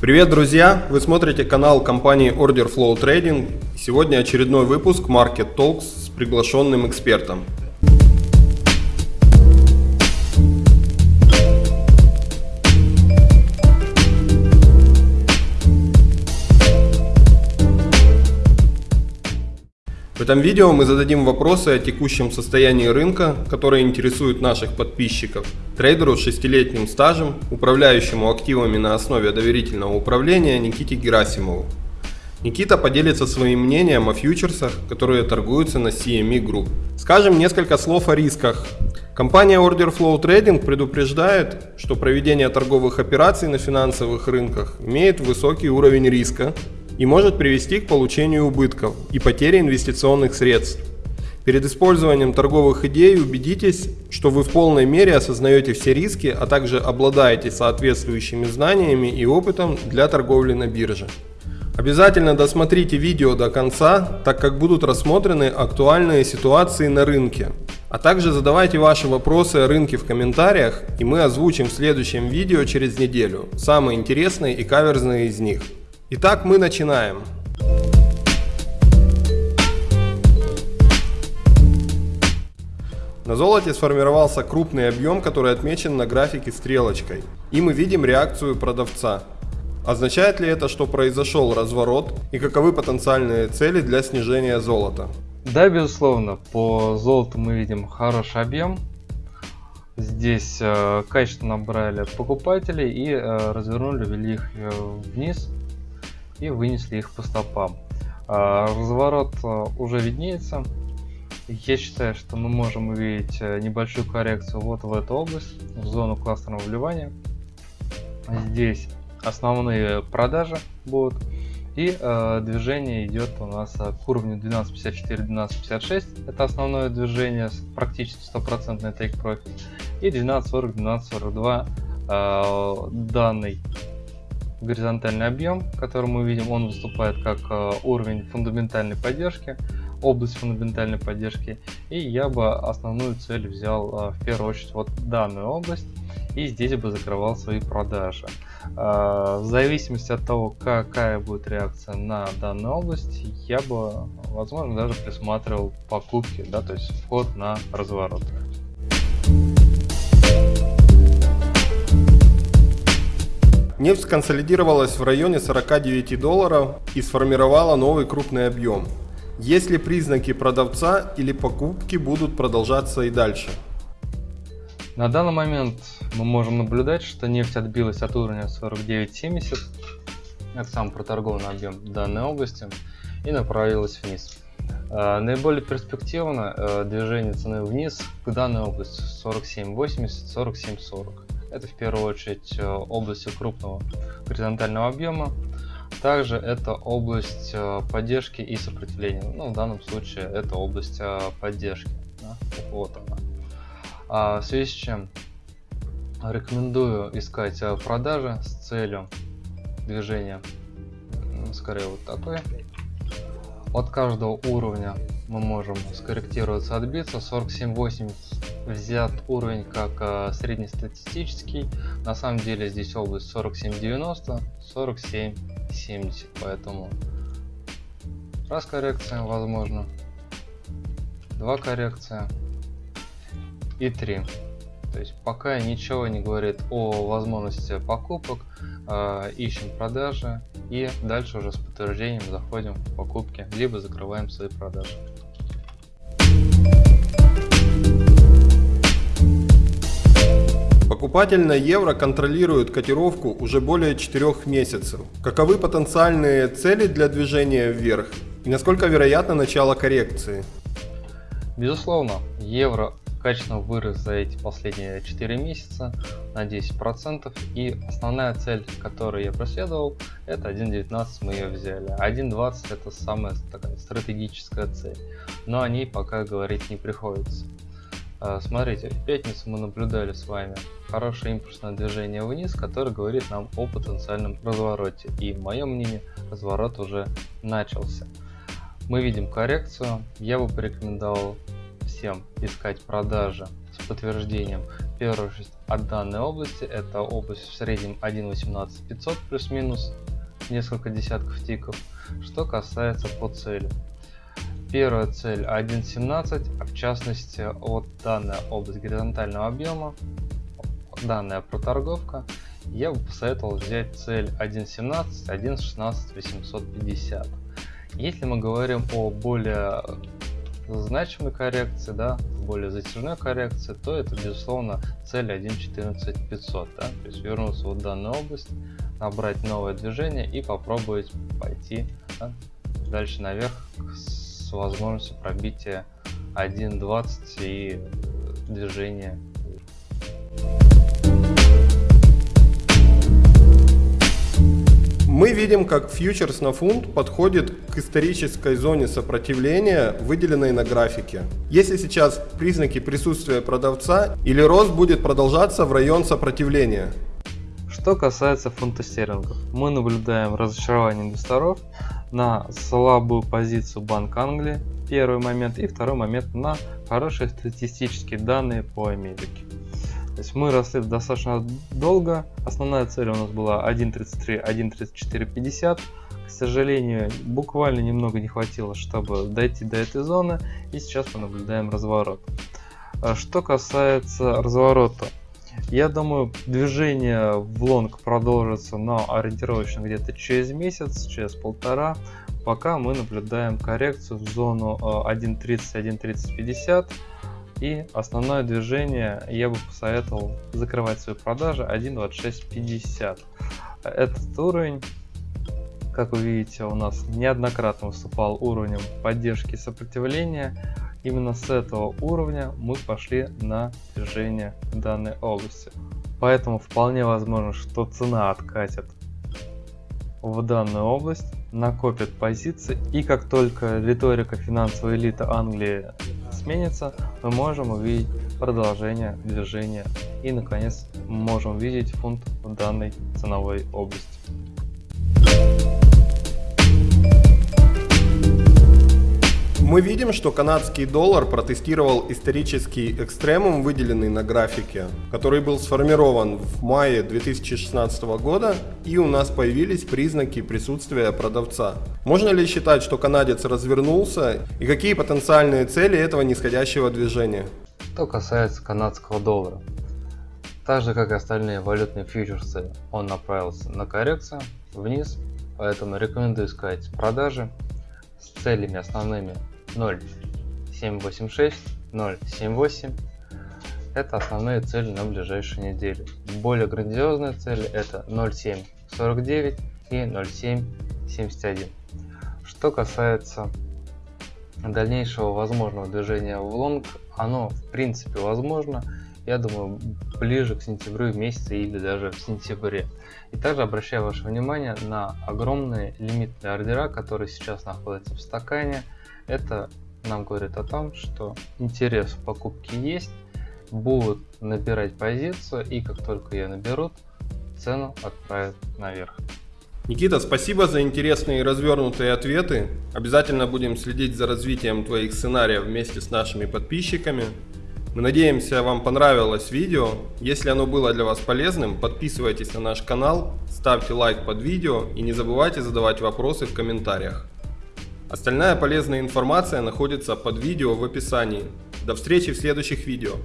Привет, друзья! Вы смотрите канал компании Order Flow Trading. Сегодня очередной выпуск Market Talks с приглашенным экспертом. В этом видео мы зададим вопросы о текущем состоянии рынка, которые интересуют наших подписчиков, трейдеру с шестилетним стажем, управляющему активами на основе доверительного управления Никите Герасимову. Никита поделится своим мнением о фьючерсах, которые торгуются на CME Group. Скажем несколько слов о рисках. Компания Order Flow Trading предупреждает, что проведение торговых операций на финансовых рынках имеет высокий уровень риска, и может привести к получению убытков и потере инвестиционных средств. Перед использованием торговых идей убедитесь, что вы в полной мере осознаете все риски, а также обладаете соответствующими знаниями и опытом для торговли на бирже. Обязательно досмотрите видео до конца, так как будут рассмотрены актуальные ситуации на рынке. А также задавайте ваши вопросы о рынке в комментариях, и мы озвучим в следующем видео через неделю самые интересные и каверзные из них. Итак, мы начинаем. На золоте сформировался крупный объем, который отмечен на графике стрелочкой. И мы видим реакцию продавца. Означает ли это, что произошел разворот и каковы потенциальные цели для снижения золота? Да, безусловно, по золоту мы видим хороший объем. Здесь э, качественно набрали покупателей и э, развернули, ввели их э, вниз и вынесли их по стопам. А, разворот а, уже виднеется. Я считаю, что мы можем увидеть э, небольшую коррекцию вот в эту область, в зону классного вливания. Здесь основные продажи будут. И э, движение идет у нас э, к уровню 12.54-12.56. Это основное движение, практически стопроцентный take profit. И 12.40-12.42 э, данный горизонтальный объем, который мы видим, он выступает как э, уровень фундаментальной поддержки, область фундаментальной поддержки. И я бы основную цель взял э, в первую очередь вот данную область и здесь бы закрывал свои продажи. Э, в зависимости от того, какая будет реакция на данную область, я бы, возможно, даже присматривал покупки, да, то есть вход на разворот. Нефть консолидировалась в районе 49 долларов и сформировала новый крупный объем. Есть ли признаки продавца или покупки будут продолжаться и дальше? На данный момент мы можем наблюдать, что нефть отбилась от уровня 49.70, это самый проторгованный объем данной области, и направилась вниз. А, наиболее перспективно э, движение цены вниз к данной области 47.80, 47.40. Это в первую очередь э, область крупного горизонтального объема. Также это область э, поддержки и сопротивления. Ну, в данном случае это область э, поддержки. Да? Вот она. А в связи с чем рекомендую искать продажи с целью движения скорее вот такой. От каждого уровня мы можем скорректироваться, отбиться. 47.80 взят уровень как э, среднестатистический. На самом деле здесь область 47.90, 47.70, поэтому раз коррекция возможно, два коррекция и три. То есть пока ничего не говорит о возможности покупок, э, ищем продажи и дальше уже с подтверждением заходим в покупки, либо закрываем свои продажи. Покупатель на евро контролирует котировку уже более 4 месяцев. Каковы потенциальные цели для движения вверх и насколько вероятно начало коррекции? Безусловно, евро качественно вырос за эти последние 4 месяца на 10% и основная цель, которую я преследовал, это 1.19 мы ее взяли. 1.20 это самая такая стратегическая цель, но о ней пока говорить не приходится. А, смотрите, в пятницу мы наблюдали с вами хорошее импульсное движение вниз, которое говорит нам о потенциальном развороте. И в моем мнении разворот уже начался. Мы видим коррекцию. Я бы порекомендовал всем искать продажи с подтверждением очередь от данной области. Это область в среднем 1.18.500 плюс-минус несколько десятков тиков. Что касается по цели. Первая цель 1.17, а в частности вот данная область горизонтального объема, данная проторговка, я бы посоветовал взять цель 1.17, 1.16, 850. Если мы говорим о более значимой коррекции, да, более затяжной коррекции, то это безусловно цель 1.14 500, да, то есть вернуться в данную область, набрать новое движение и попробовать пойти да, дальше наверх с возможностью пробития 1.20 и движения Мы видим, как фьючерс на фунт подходит к исторической зоне сопротивления, выделенной на графике. Если сейчас признаки присутствия продавца или рост будет продолжаться в район сопротивления. Что касается фунта стерлингов, мы наблюдаем разочарование инвесторов на слабую позицию Банк Англии, первый момент, и второй момент на хорошие статистические данные по Америке. То есть мы росли достаточно долго. Основная цель у нас была 1.33, 1.3450. К сожалению, буквально немного не хватило, чтобы дойти до этой зоны. И сейчас мы наблюдаем разворот. А что касается разворота. Я думаю, движение в лонг продолжится, но ориентировочно где-то через месяц, через полтора, пока мы наблюдаем коррекцию в зону 1.30, 1.3050 и основное движение я бы посоветовал закрывать свои продажи 1.2650. Этот уровень, как вы видите, у нас неоднократно выступал уровнем поддержки и сопротивления. Именно с этого уровня мы пошли на движение данной области. Поэтому вполне возможно, что цена откатит в данную область, накопит позиции и как только риторика финансовой элиты Англии сменится, мы можем увидеть продолжение движения и наконец можем видеть фунт в данной ценовой области. Мы видим, что канадский доллар протестировал исторический экстремум, выделенный на графике, который был сформирован в мае 2016 года, и у нас появились признаки присутствия продавца. Можно ли считать, что канадец развернулся, и какие потенциальные цели этого нисходящего движения? Что касается канадского доллара, так же как и остальные валютные фьючерсы, он направился на коррекцию вниз, поэтому рекомендую искать продажи с целями основными 0.786, 0.78. Это основные цели на ближайшую неделю. Более грандиозные цели это 0.749 и 0.771. Что касается дальнейшего возможного движения в лонг, оно в принципе возможно, я думаю, ближе к сентябрю месяце или даже в сентябре. И также обращаю ваше внимание на огромные лимитные ордера, которые сейчас находятся в стакане. Это нам говорит о том, что интерес в покупке есть, будут набирать позицию и как только ее наберут, цену отправят наверх. Никита, спасибо за интересные и развернутые ответы. Обязательно будем следить за развитием твоих сценариев вместе с нашими подписчиками. Мы надеемся, вам понравилось видео. Если оно было для вас полезным, подписывайтесь на наш канал, ставьте лайк под видео и не забывайте задавать вопросы в комментариях. Остальная полезная информация находится под видео в описании. До встречи в следующих видео.